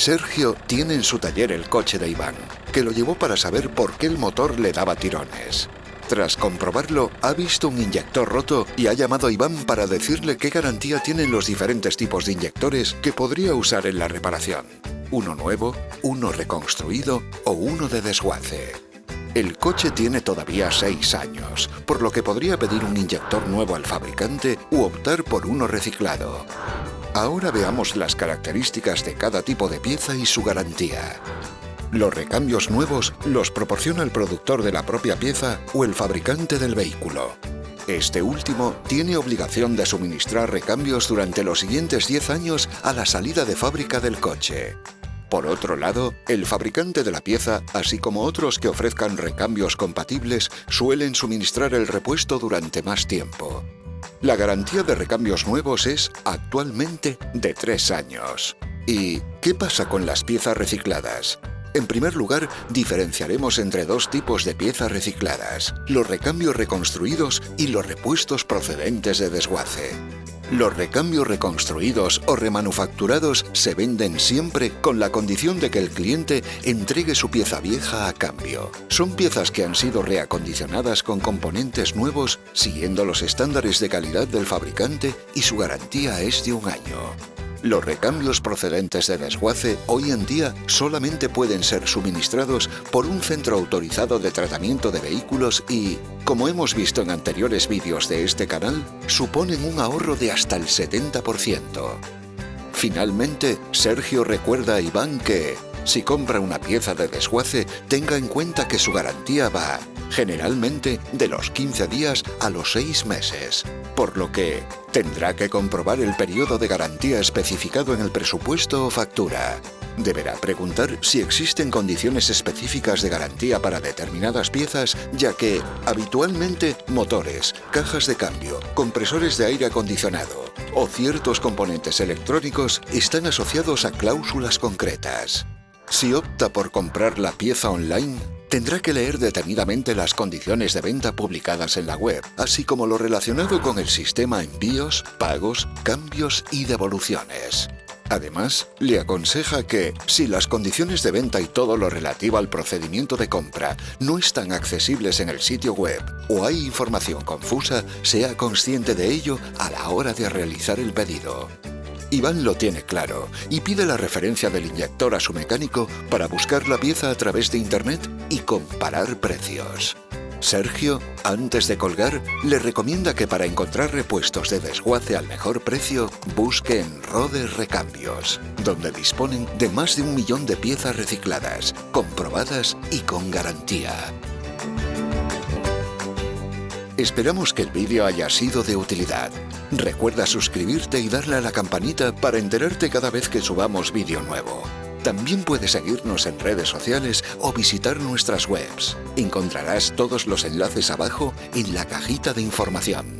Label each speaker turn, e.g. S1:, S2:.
S1: Sergio tiene en su taller el coche de Iván, que lo llevó para saber por qué el motor le daba tirones. Tras comprobarlo, ha visto un inyector roto y ha llamado a Iván para decirle qué garantía tienen los diferentes tipos de inyectores que podría usar en la reparación. Uno nuevo, uno reconstruido o uno de desguace. El coche tiene todavía 6 años, por lo que podría pedir un inyector nuevo al fabricante u optar por uno reciclado. Ahora veamos las características de cada tipo de pieza y su garantía. Los recambios nuevos los proporciona el productor de la propia pieza o el fabricante del vehículo. Este último tiene obligación de suministrar recambios durante los siguientes 10 años a la salida de fábrica del coche. Por otro lado, el fabricante de la pieza, así como otros que ofrezcan recambios compatibles, suelen suministrar el repuesto durante más tiempo. La garantía de recambios nuevos es, actualmente, de 3 años. ¿Y qué pasa con las piezas recicladas? En primer lugar, diferenciaremos entre dos tipos de piezas recicladas, los recambios reconstruidos y los repuestos procedentes de desguace. Los recambios reconstruidos o remanufacturados se venden siempre con la condición de que el cliente entregue su pieza vieja a cambio. Son piezas que han sido reacondicionadas con componentes nuevos siguiendo los estándares de calidad del fabricante y su garantía es de un año. Los recambios procedentes de desguace hoy en día solamente pueden ser suministrados por un centro autorizado de tratamiento de vehículos y, como hemos visto en anteriores vídeos de este canal, suponen un ahorro de hasta el 70%. Finalmente, Sergio recuerda a Iván que, si compra una pieza de desguace, tenga en cuenta que su garantía va, generalmente, de los 15 días a los 6 meses por lo que tendrá que comprobar el periodo de garantía especificado en el presupuesto o factura. Deberá preguntar si existen condiciones específicas de garantía para determinadas piezas, ya que, habitualmente, motores, cajas de cambio, compresores de aire acondicionado o ciertos componentes electrónicos están asociados a cláusulas concretas. Si opta por comprar la pieza online, tendrá que leer detenidamente las condiciones de venta publicadas en la web, así como lo relacionado con el sistema envíos, pagos, cambios y devoluciones. Además, le aconseja que, si las condiciones de venta y todo lo relativo al procedimiento de compra no están accesibles en el sitio web o hay información confusa, sea consciente de ello a la hora de realizar el pedido. Iván lo tiene claro y pide la referencia del inyector a su mecánico para buscar la pieza a través de internet y comparar precios. Sergio, antes de colgar, le recomienda que para encontrar repuestos de desguace al mejor precio, busque en Rode Recambios, donde disponen de más de un millón de piezas recicladas, comprobadas y con garantía. Esperamos que el vídeo haya sido de utilidad. Recuerda suscribirte y darle a la campanita para enterarte cada vez que subamos vídeo nuevo. También puedes seguirnos en redes sociales o visitar nuestras webs. Encontrarás todos los enlaces abajo en la cajita de información.